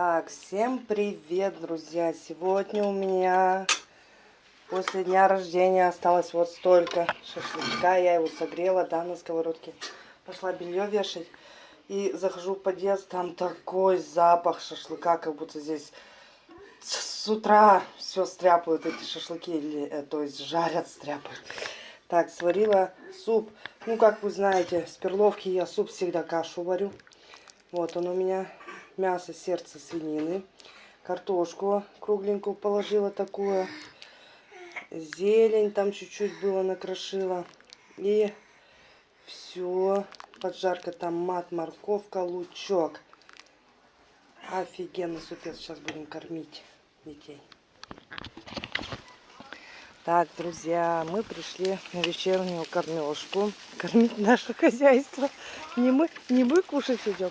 Так, всем привет, друзья! Сегодня у меня после дня рождения осталось вот столько шашлычка. Я его согрела, да, на сковородке. Пошла белье вешать. И захожу в подъезд, там такой запах шашлыка, как будто здесь с утра все стряпают эти шашлыки, или, э, то есть жарят, стряпают. Так, сварила суп. Ну, как вы знаете, с перловки я суп всегда кашу варю. Вот он у меня мясо, сердце свинины, картошку кругленькую положила такую, зелень там чуть-чуть было накрошила. И все, поджарка томат, морковка, лучок. Офигенный супец, сейчас будем кормить детей. Так, друзья, мы пришли на вечернюю кормежку. Кормить наше хозяйство. Не мы, не мы кушать идем,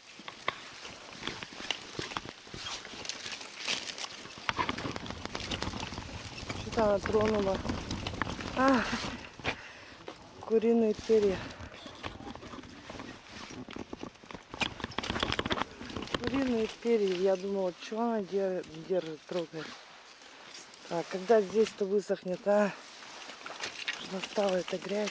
она тронула. А, куриные перья. Куриные перья. Я думала, что она держит, держит трогает. А когда здесь-то высохнет, а? Настала эта грязь.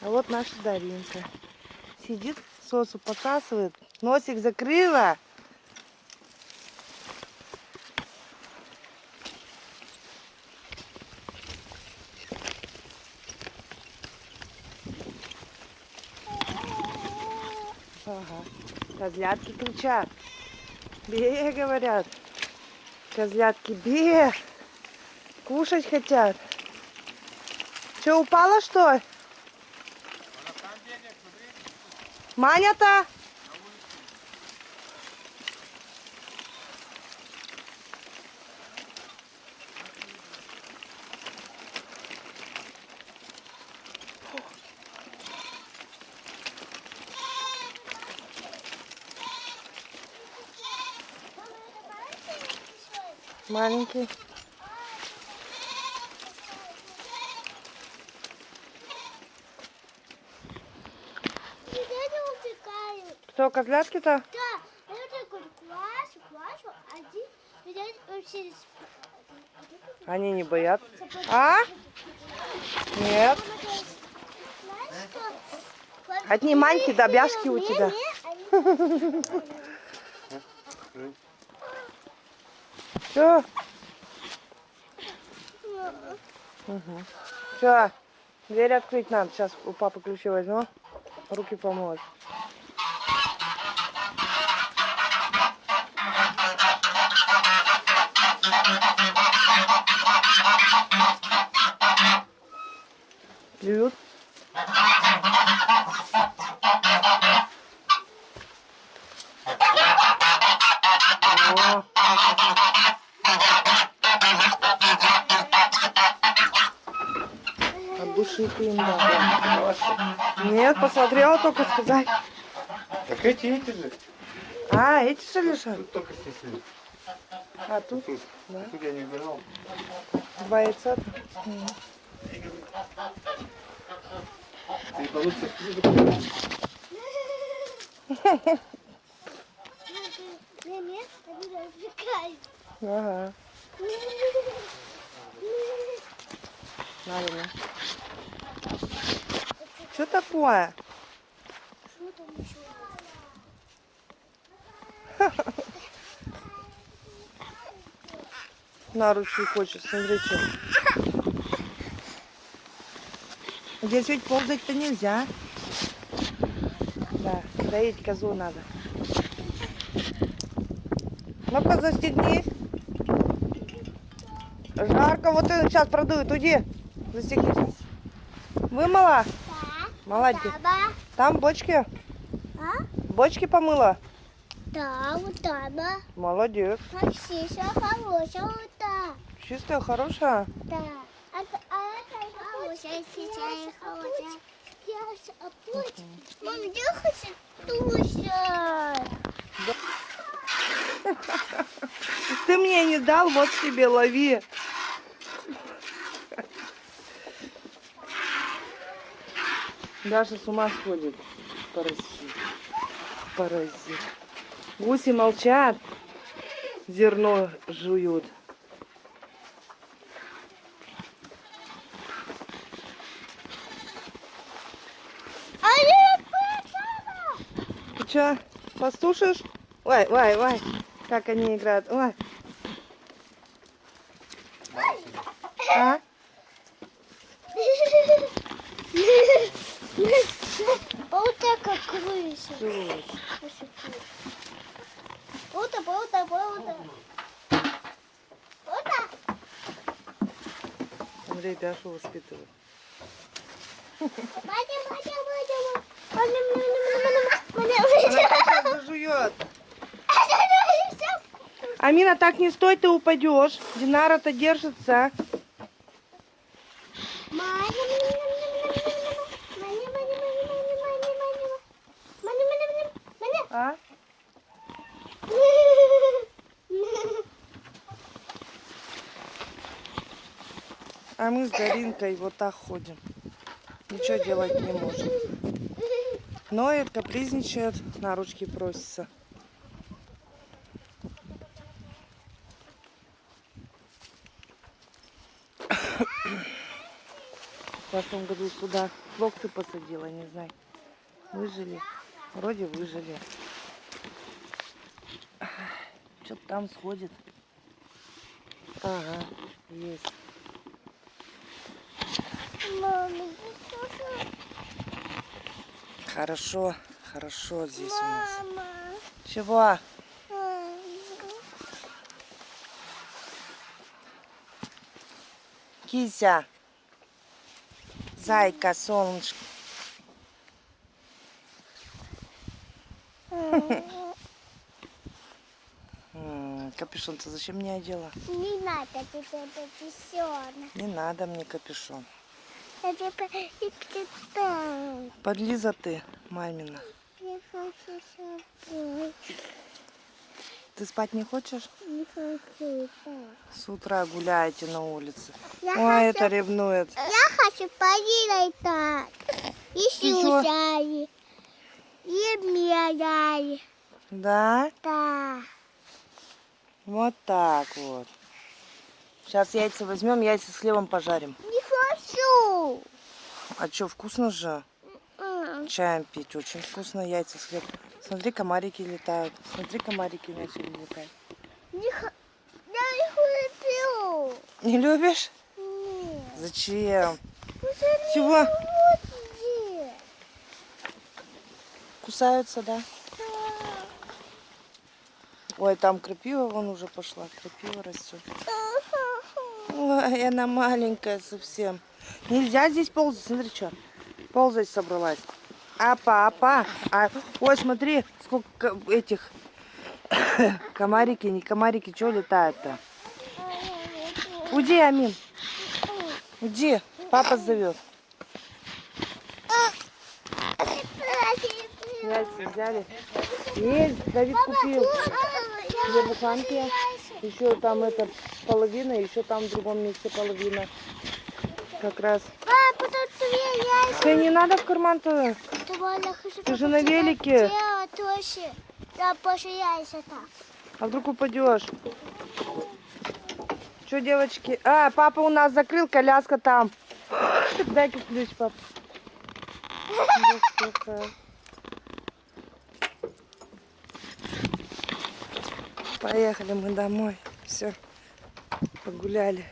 А вот наша Даринка. Сидит, сосу посасывает, носик закрыла. Ага. Козлятки кричат. Бе, говорят. Козлятки, бе. Кушать хотят. Что, упала, что? Маня-то? Маленький. Кто, козлятки-то? Да, я такой плачу, плачу, один вообще... Они не боятся. А? Нет. Одни маньки да бяшки у тебя. Все. Угу. Все. Дверь открыть надо. Сейчас у папы ключи возьму. Руки помоешь. Плюют. Ты им дал. Нет, посмотрела только сказать. Так эти, эти же. А, эти что лежат? Тут только снесли. А тут Тут, Да. тут я не убирал. два яйца. Получится не, они развлекают. Ага. Ладно. Что такое? На руки хочет, смотри, что. Здесь ведь ползать-то нельзя. Да, доить козу надо. Ну-ка, застегнись. Жарко, вот он сейчас продует. Уйди, застегнись. Вымыла? Да. Молодец. Баба. Там бочки? А? Бочки помыла? Да, вот она. Молодец. Максиша хорошая, вот. Чистая, хорошая. Да. А, а это хорошая, сейчас хорошая. Я опуть. Мам, я хочу тушать. Ты мне не дал, вот тебе, лови. Даша с ума сходит. Паразит. Паразит. Гуси молчат. Зерно жуют. Ты что, послушаешь? Ой, ой, ой. Как они играют. Ой. А? Вот так как. Жуть. Болта, болта, болта. Болта. Андрей мадя. сейчас зажует. Амина, так не стой, ты упадешь. Динара-то держится. А мы с Даринкой вот так ходим. Ничего делать не можем. Ноет, капризничает, на ручки просится. В прошлом году сюда фрукты посадила, не знаю. Выжили. Вроде выжили. Что-то там сходит. Ага, есть. Хорошо, хорошо здесь у нас. Чего? Кися. Зайка, солнышко. Капюшон-то зачем мне одела? Не надо тебе писёна. Не надо мне капюшон. Я тебе и читаю. Подлиза ты, мамина. Ты спать не хочешь? Не хочу. С утра гуляете на улице. Я Ой, хочу- это ревнует. Я хочу полетать. И сюжали. И медали. Да? Да. Вот так вот. Сейчас яйца возьмем, яйца с хлебом пожарим. Не хочу. А что, вкусно же? М, Чаем пить очень вкусно, яйца с хлебом. Смотри, комарики летают. Смотри, комарики начали летать. Не Я не хочу. Не любишь? Нет. Зачем? Уже Чего? будет. Кусаются, да? Да. Ой, там крапива вон уже пошла. Крапива растет. Ой, она маленькая совсем. Нельзя здесь ползать. Смотри, что. Ползать собралась. Апа, апа. А, ой, смотри, сколько этих комарики, не комарики, что летают-то? Уйди, Амин. Уйди. Папа зовет. Яйца взяли. Есть, Давид купил. Две буханки. Еще там это половина, еще там в другом месте половина. Как раз. Папа, тут яйца. Ты не надо в я хочу Ты же на велике. А вдруг упадешь? Что, девочки? А, папа у нас закрыл, коляска там. Дай-ка ключ, пап. Поехали мы домой. Все, погуляли.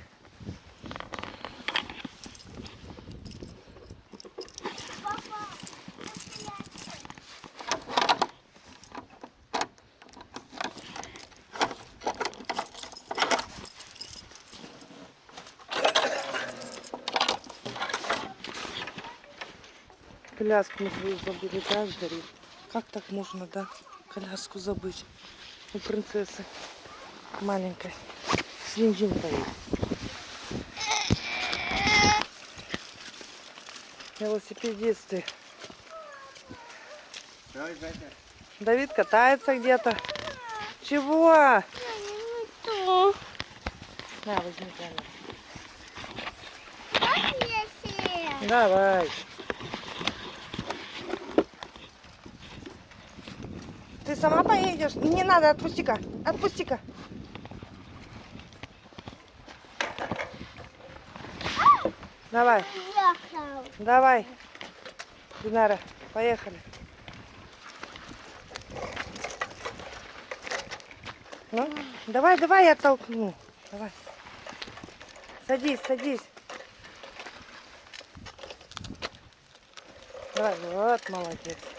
Пляску мы твою забыли, да, сгорит? Как так можно, да? коляску забыть у принцессы маленькой. Жин-жин поедет. Велосипедисты. Давид катается где-то. Чего? На, возьми камеру. Давай. Ты сама поедешь? Не надо, отпусти-ка. Отпусти-ка. Давай, давай. Динара, поехали. Ну, давай, давай, я толкну. Давай. Садись, садись. Давай, вот, молодец.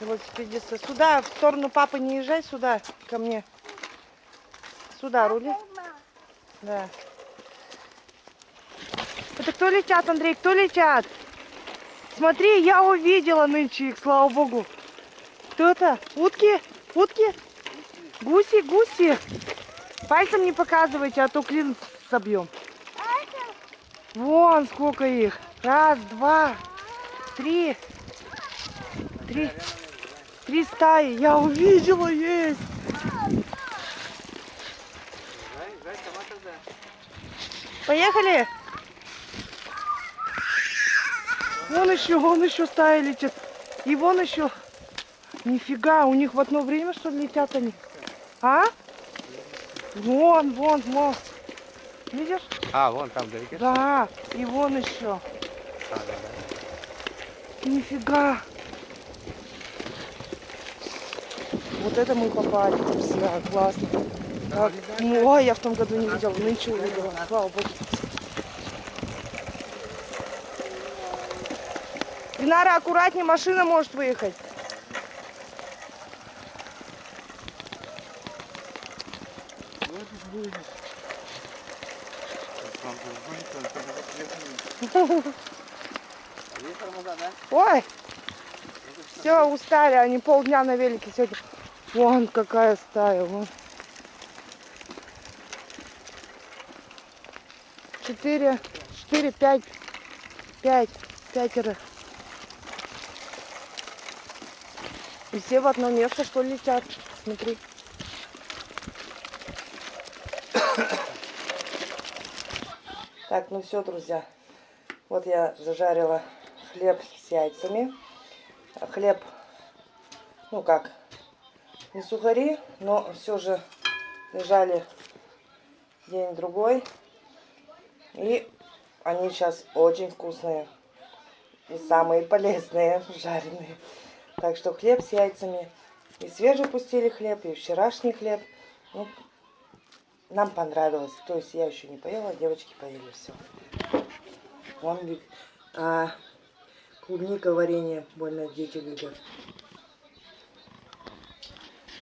Велосипедисты. Сюда, в сторону папы не езжай, сюда, ко мне. Сюда, рули. Да. Это кто летят, Андрей? Кто летят? Смотри, я увидела нынче их, слава богу. Кто это? Утки? Утки? Гуси, гуси. Пальцем не показывайте, а то клин собьем. Вон сколько их. Раз, два, три. Три. Три стаи. Я увидела, есть. Поехали. Вон еще, вон еще стая летит. И вон еще. Нифига, у них в одно время что ли летят они? А? Вон, вон, вон. Видишь? А, вон там вдалеке. Да, и вон еще. А, да, да. Нифига. Вот это мы попали. Да, классно. Так, ну, ой, я в том году не видела, нынче увидела. Слава богу. Динара, аккуратнее, машина может выехать. А? Ой, все, устали, они полдня на велике сегодня. Вон какая стая, вон. Четыре, четыре, пять, пять, пятеро. И все в одно место, что летят. Смотри. Так, ну все, друзья. Вот я зажарила хлеб с яйцами. Хлеб, ну как, не сухари, но все же лежали день-другой. И они сейчас очень вкусные. И самые полезные, жареные. Так что хлеб с яйцами. И свежий пустили хлеб, и вчерашний хлеб. Ну, нам понравилось. То есть я еще не поела, девочки поели все. Вон а, клубника варенье больно дети любят.